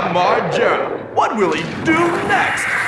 Jam What will he do next?